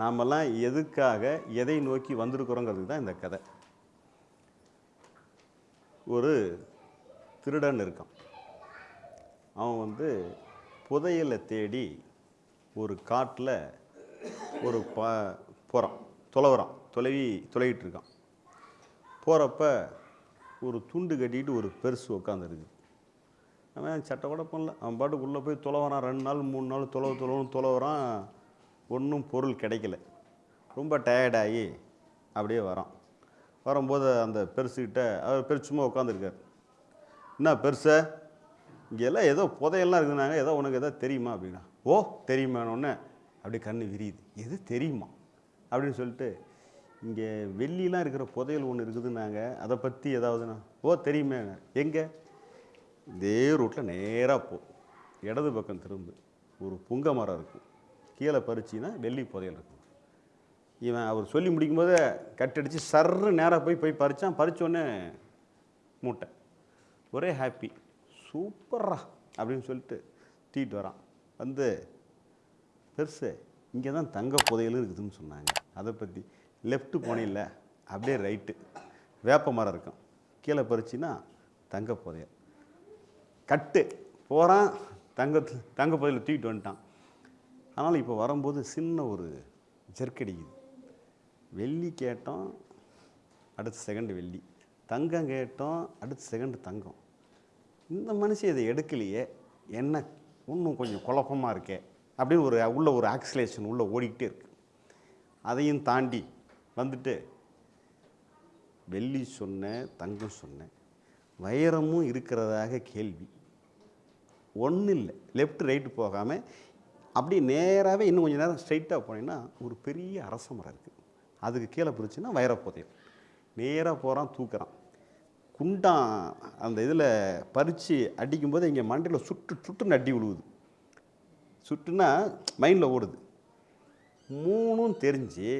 நாமெல்லாம் எதுக்காக எதை நோக்கி வந்திருக்கிறோங்கிறதுக்கு தான் இந்த கதை. ஒரு திருடன் இருக்கான். அவன் வந்து புதையலை தேடி ஒரு காட்டில் ஒரு ப போகிறான் தொலைவுறான் தொலைவி தொலைவிட்டு இருக்கான் போகிறப்ப ஒரு துண்டு கட்டிட்டு ஒரு பெருசு உட்காந்துருக்கு அவன் சட்டை கூட பண்ணல. அவன் பாட்டுக்குள்ளே போய் தொலைவரான் ரெண்டு நாள் மூணு நாள் தொலைவு தொலைவுன்னு தொலைவரான் ஒன்றும் பொருள் கிடைக்கல. ரொம்ப டயர்டாகி அப்படியே வரோம். வரும்போது அந்த பெருசுக்கிட்ட அவர் பெருசு சும்மா உட்காந்துருக்கார் என்ன பெருசை? இங்கே எல்லாம் ஏதோ புதையெல்லாம் இருக்குதுனாங்க ஏதோ உனக்கு ஏதோ தெரியுமா? அப்படின்னா ஓ தெரியுமானோடனே அப்படியே கண்ணு விரியுது. எது தெரியுமா? அப்படின்னு சொல்லிட்டு இங்கே வெள்ளிலாம் இருக்கிற புதையல் ஒன்று இருக்குதுன்னாங்க. அதை பற்றி ஏதாவதுண்ணா ஓ தெரியுமே. எங்கே? இதே ரூட்டில் நேராக போ. இடது பக்கம் திரும்பு. ஒரு புங்க மரம் இருக்கும். கீழே பறிச்சின்னா வெள்ளி புதையல் இருக்கும். இவன் அவர் சொல்லி முடிக்கும்போது கட்டடிச்சு சர்ரு நேராக போய் போய் பறித்தான் பறித்தோடனே மூட்டை. ஒரே ஹாப்பி சூப்பரா அப்படின்னு சொல்லிட்டு தூக்கிட்டு வரான். வந்து பெருசு இங்கே தான் தங்க புதையலும் இருக்குதுன்னு சொன்னாங்க. அதை பற்றி லெஃப்ட்டு போனில்ல அப்படியே ரைட்டு வேப்ப மரம் இருக்கும். கீழே பறிச்சின்னா தங்க புதையல். கட்டு. போகிறான் தங்க தங்க புதையில் தூக்கிட்டு வந்துட்டான். ஆனால் இப்போ வரும்போது சின்ன ஒரு ஜெர்க்கடிக்குது வெள்ளி கேட்டோம் அடுத்த செகண்டு வெள்ளி. தங்கம் கேட்டோம் அடுத்த செகண்டு தங்கம். இந்த மனுஷன் இதை எடுக்கலையே என்ன? இன்னும் கொஞ்சம் குழப்பமாக இருக்கே அப்படின்னு ஒரு உள்ள ஒரு ஆக்சிலேஷன் உள்ளே ஓடிக்கிட்டே இருக்கு. அதையும் தாண்டி வந்துட்டு வெள்ளி சொன்னேன் தங்கம் சொன்னேன். வைரமும் இருக்கிறதாக கேள்வி. ஒன்றும் இல்லை லெஃப்ட் ரைட்டு போகாமல் அப்படி நேராகவே இன்னும் கொஞ்சம் நேரம் ஸ்ட்ரைட்டாக போனீங்கன்னா ஒரு பெரிய அரச மரம் இருக்குது அதுக்கு கீழே பிடிச்சுன்னா வைரப்புதையல் நேராக போகிறான் தூக்குறான். குண்டான் அந்த இதில் பறித்து அடிக்கும்போது இங்கே மண்டையில் சுட்டு சுட்டுன்னு அடி விழுவுது சுட்டுன்னா மைண்டில் ஓடுது. மூணும் தெரிஞ்சு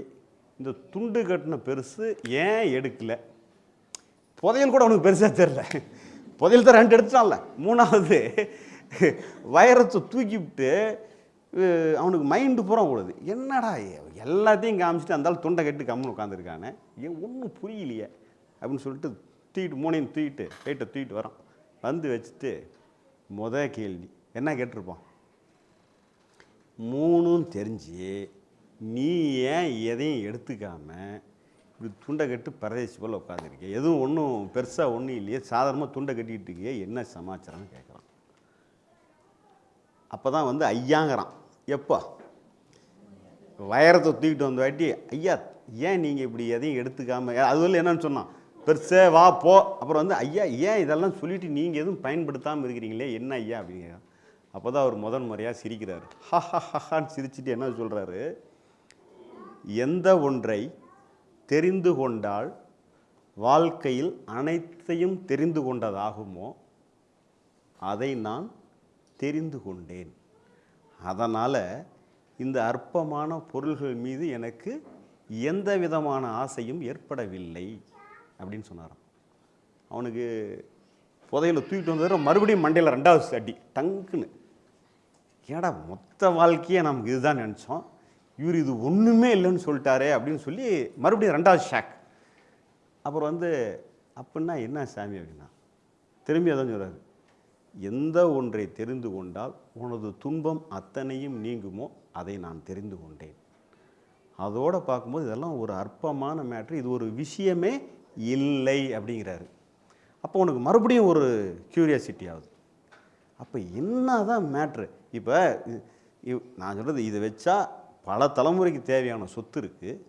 இந்த துண்டு கட்டின பெருசு ஏன் எடுக்கலை? புதையல் கூட அவனுக்கு பெருசாக தெரில புதையல் தான் ரெண்டு எடுத்துட்டான்ல. மூணாவது வைரத்தை தூக்கி விட்டு அவனுக்கு மைண்டு பூரா ஓடுது. என்னடா எல்லாத்தையும் காமிச்சிட்டு அந்தாலும் தொண்டை துண்டை கட்டி கம்முன்னு உட்காந்துருக்கானே ஏன் ஒன்றும் புரியலையே அப்படின்னு சொல்லிட்டு தூக்கிட்டு மூணையும் தூக்கிட்டு ரைட்டை தூக்கிட்டு வரான். வந்து வச்சுட்டு முத கேள்வி என்ன கேட்டிருப்போம் மூணும் தெரிஞ்சு நீ ஏன் எதையும் எடுத்துக்காம இப்படி துண்டை கட்டு பரதேசி போல் உட்காந்துருக்கே எதுவும் ஒன்றும் பெருசாக ஒன்றும் இல்லையே சாதாரணமாக துண்டை கட்டிக்கிட்டு இருக்கியே என்ன சமாச்சாரம்னு கேட்குறான் அப்போ தான் வந்து ஐயாங்கிறான். எப்போ? வைரத்தை தூக்கிட்டு வந்த வாட்டி ஐயா ஏன் நீங்கள் இப்படி எதையும் எடுத்துக்காமல் அதுவரை என்னன்னு சொன்னான். பெருசே வா போ. அப்புறம் வந்து ஐயா ஏன் இதெல்லாம் சொல்லிவிட்டு நீங்கள் எதுவும் பயன்படுத்தாமல் இருக்கிறீங்களே? என்ன ஐயா அப்படிங்கிற அப்போ தான் அவர் முதன் முறையாக சிரிக்கிறாரு. ஹஹான்னு சிரிச்சுட்டு சிரிச்சிட்டு என்ன சொல்கிறாரு எந்த ஒன்றை தெரிந்து கொண்டால் வாழ்க்கையில் அனைத்தையும் தெரிந்து கொண்டதாகுமோ அதை நான் தெரிந்து கொண்டேன். அதனால் இந்த அற்பமான பொருள்கள் மீது எனக்கு எந்த விதமான ஆசையும் ஏற்படவில்லை அப்படின்னு சொன்னாராம். அவனுக்கு புதையில தூக்கிட்டு வந்தது மறுபடியும் மண்டையில் ரெண்டாவது அடி டங்குன்னு. ஏடா மொத்த வாழ்க்கையை நமக்கு இதுதான் நினச்சோம். இவர் இது ஒன்றுமே இல்லைன்னு சொல்லிட்டாரே அப்படின்னு சொல்லி மறுபடியும் ரெண்டாவது ஷாக். அப்புறம் வந்து அப்படின்னா என்ன சாமி அப்படின்னா? திரும்பி அதான் சொல்கிறாரு எந்த ஒன்றை தெரிந்து கொண்டால் உனது துன்பம் அத்தனையும் நீங்குமோ அதை நான் தெரிந்து கொண்டேன். அதோட பார்க்கும்போது இதெல்லாம் ஒரு அற்பமான மேட்ரு இது ஒரு விஷயமே இல்லை அப்படிங்கிறாரு. அப்போ உனக்கு மறுபடியும் ஒரு கியூரியாசிட்டி ஆகுது. அப்போ என்ன தான் மேட்ரு இப்போ நான் சொல்கிறது இதை வச்சா பல தலைமுறைக்கு தேவையான சொத்து இருக்குது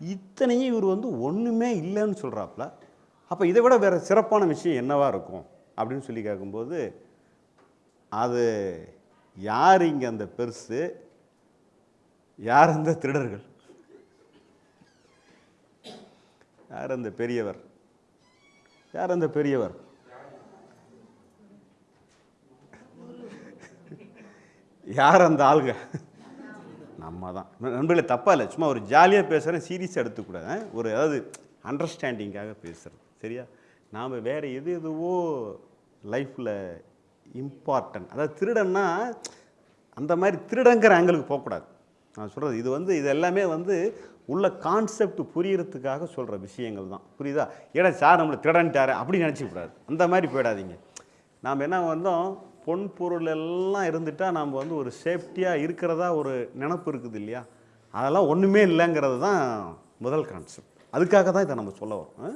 இத்தனையும் இவர் வந்து ஒன்றுமே இல்லைன்னு சொல்கிறாப்புல அப்போ இதை விட வேறு சிறப்பான விஷயம் என்னவாக இருக்கும்? அப்படின்னு சொல்லி கேட்கும்போது அது யார் இங்கே அந்த பெருசு? யார் அந்த திருடர்கள்? யார் அந்த பெரியவர்? யார் அந்த பெரியவர்? யார் அந்த ஆளுங்க நம்ம தான் நண்பர்களே தப்பாக இல்லை. சும்மா ஒரு ஜாலியாக பேசுகிறேன் சீரியஸாக எடுத்துக்கூடாது ஒரு அதாவது அண்டர்ஸ்டாண்டிங்காக பேசுகிறது சரியா? நாம் வேறு எது எதுவோ லைஃப்பில் இம்பார்ட்டன்ட் அதாவது திருடன்னா அந்த மாதிரி திருடங்கிற ஆங்கிளுக்கு போகக்கூடாது. நான் சொல்கிறது இது வந்து இது எல்லாமே வந்து உள்ள கான்செப்ட் புரியறதுக்காக சொல்கிற விஷயங்கள் தான். புரியுதா? ஏடா சார் நம்மளை திடன்ட்டாரு அப்படி நினச்சிக்கூடாது அந்த மாதிரி போயிடாதீங்க. நாம் என்ன வந்தோம்? பொன் பொருள் எல்லாம் இருந்துட்டால் நாம் வந்து ஒரு சேஃப்டியாக இருக்கிறதா ஒரு நினப்பு இருக்குது இல்லையா? அதெல்லாம் ஒன்றுமே இல்லைங்கிறது தான் முதல் கான்செப்ட் அதுக்காக தான் இதை நம்ம சொல்ல வரோம் ஆ?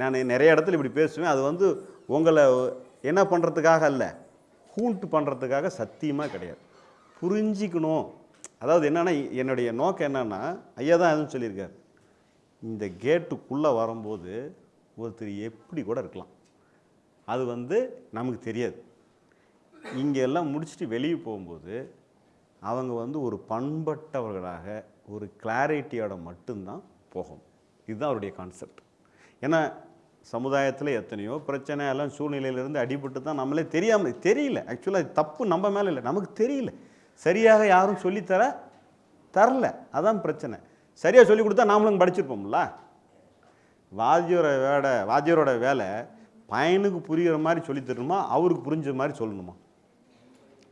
நான் நிறைய இடத்துல இப்படி பேசுவேன். அது வந்து உங்களை என்ன பண்ணுறதுக்காக அல்ல ஹூண்ட் பண்ணுறதுக்காக சத்தியமாக கிடையாது. புரிஞ்சிக்கணும். அதாவது என்னென்னா என்னுடைய நோக்கம் என்னென்னா ஐயா தான் எதுவும் சொல்லியிருக்கார். இந்த கேட்டுக்குள்ளே வரும்போது ஒருத்தர் எப்படி கூட இருக்கலாம். அது வந்து நமக்கு தெரியாது. இங்கே எல்லாம் முடிச்சுட்டு வெளியே போகும்போது அவங்க வந்து ஒரு பண்பட்டவர்களாக ஒரு கிளாரிட்டியோட மட்டும்தான் போகும். இதுதான் அவருடைய கான்செப்ட் ஏன்னா சமுதாயத்தில் எத்தனையோ பிரச்சனை எல்லாம் சூழ்நிலையிலேருந்து அடிபட்டு தான் நம்மளே தெரியாமல் தெரியல. ஆக்சுவலாக தப்பு நம்ம மேலே இல்லை. நமக்கு தெரியல. சரியாக யாரும் சொல்லித்தர தரல. அதான் பிரச்சனை. சரியாக சொல்லி கொடுத்தா நாமளும் படிச்சிருப்போம்ல? வாத்தியோட வேலை வாத்தியரோட வேலை பையனுக்கு புரிகிற மாதிரி சொல்லித் தரணுமா? அவருக்கு புரிஞ்ச மாதிரி சொல்லணுமா?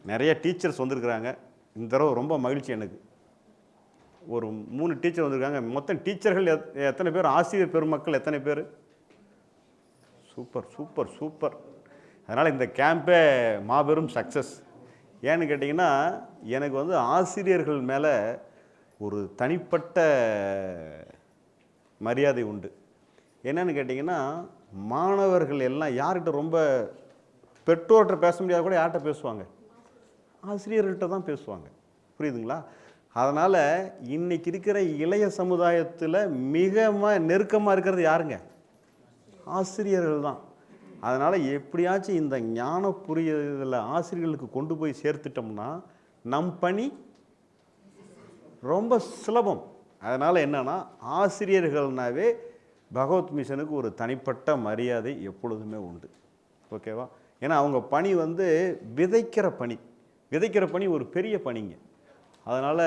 நிறைய டீச்சர்ஸ் வந்திருக்கிறாங்க. இந்த தடவை ரொம்ப மகிழ்ச்சி எனக்கு. ஒரு மூணு டீச்சர் வந்திருக்காங்க. மொத்தம் டீச்சர்கள் எத்- எத்தனை பேர்? ஆசிரியர் பெருமக்கள் எத்தனை பேர்? Super super super. அதனால் இந்த கேம்பே மாபெரும் சக்ஸஸ் ஏன்னு கேட்டிங்கன்னா எனக்கு வந்து ஆசிரியர்கள் மேலே ஒரு தனிப்பட்ட மரியாதை உண்டு. என்னன்னு கேட்டிங்கன்னா மாணவர்கள் எல்லாம் யார்கிட்ட ரொம்ப பெற்றோர்கிட்ட பேச முடியாத கூட யார்கிட்ட பேசுவாங்க? ஆசிரியர்கள்ட்ட தான் பேசுவாங்க. புரியுதுங்களா? அதனால் இன்றைக்கி இருக்கிற இளைய சமுதாயத்தில் மிக நெருக்கமாக இருக்கிறது யாருங்க? ஆசிரியர்கள் தான் அதனால் எப்படியாச்சும் இந்த ஞான புரியதில் ஆசிரியர்களுக்கு கொண்டு போய் சேர்த்துட்டோம்னா நம் பணி ரொம்ப சுலபம். அதனால் என்னன்னா ஆசிரியர்கள்னாவே பகவத் மிஷனுக்கு ஒரு தனிப்பட்ட மரியாதை எப்பொழுதுமே உண்டு. ஓகேவா? ஏன்னா அவங்க பணி வந்து விதைக்கிற பணி. விதைக்கிற பணி ஒரு பெரிய பணிங்க. அதனால்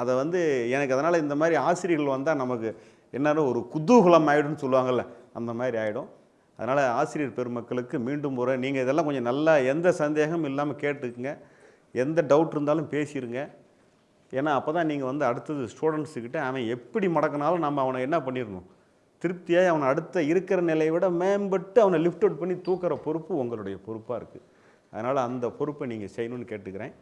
அதை வந்து எனக்கு அதனால் இந்த மாதிரி ஆசிரியர்கள் வந்தால் நமக்கு என்னென்ன ஒரு குதூகலம் ஆகிடும்னு சொல்லுவாங்கள்ல அந்த மாதிரி ஆகிடும் அதனால் ஆசிரியர் பெருமக்களுக்கு மீண்டும் ஒரு நீங்கள் இதெல்லாம் கொஞ்சம் நல்லா எந்த சந்தேகமும் இல்லாமல் கேட்டுக்குங்க. எந்த டவுட் இருந்தாலும் பேசிடுங்க ஏன்னா அப்போ தான் நீங்கள் வந்து அடுத்தது ஸ்டூடெண்ட்ஸுக்கிட்ட அவன் எப்படி மடக்கினாலும் நம்ம அவனை என்ன பண்ணிடணும்? திருப்தியாக அவனை அடுத்த இருக்கிற நிலையை விட மேம்பட்டு அவனை லிஃப்ட் அவுட் பண்ணி தூக்குற பொறுப்பு உங்களுடைய பொறுப்பாக இருக்குது அதனால் அந்த பொறுப்பை நீங்கள் செய்யணும்னு கேட்டுக்கிறேன்.